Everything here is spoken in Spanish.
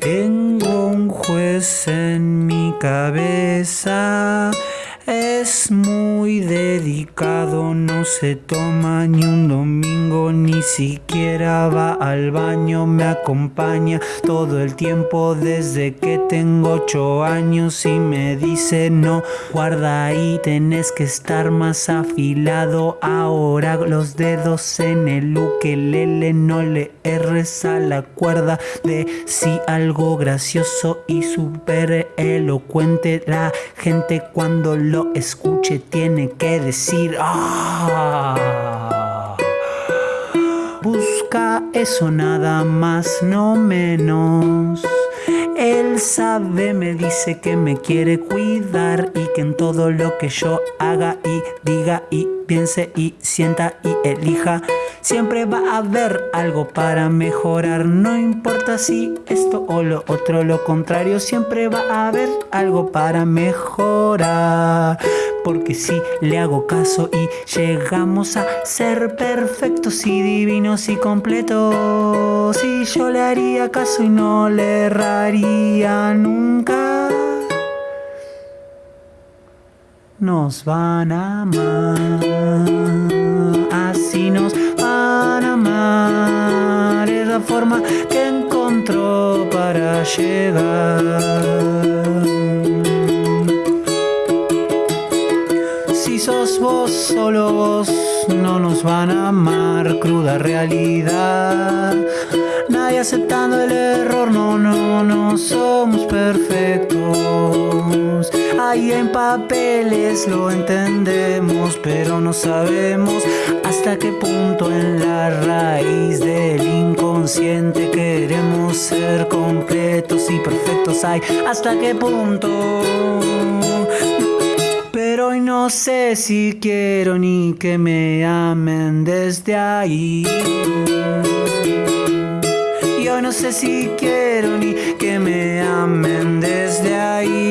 Tengo un juez en mi cabeza. Es muy dedicado, no se toma ni un domingo, ni siquiera va al baño, me acompaña todo el tiempo desde que tengo ocho años y me dice no, guarda ahí, tenés que estar más afilado, ahora los dedos en el ukelele, no le erres a la cuerda de si algo gracioso y súper elocuente, la gente cuando lo lo escuche tiene que decir ah. Busca eso nada más, no menos. Él sabe, me dice que me quiere cuidar y que en todo lo que yo haga y diga y piense y sienta y elija, siempre va a haber algo para mejorar. No importa si esto o lo otro, lo contrario, siempre va a haber algo para mejorar. Porque si le hago caso y llegamos a ser perfectos y divinos y completos, si yo le haría caso y no le erraría nunca. Nos van a amar, así nos la forma que encontró para llegar. Si sos vos, solo vos, no nos van a amar. Cruda realidad nadie aceptando el error, no, no, no somos perfectos. Ahí en papeles lo entendemos, pero no sabemos hasta qué punto en la raíz del inconsciente queremos ser completos y perfectos. Hay hasta qué punto. Pero hoy no sé si quiero ni que me amen desde ahí. Y hoy no sé si quiero ni que me amen desde ahí.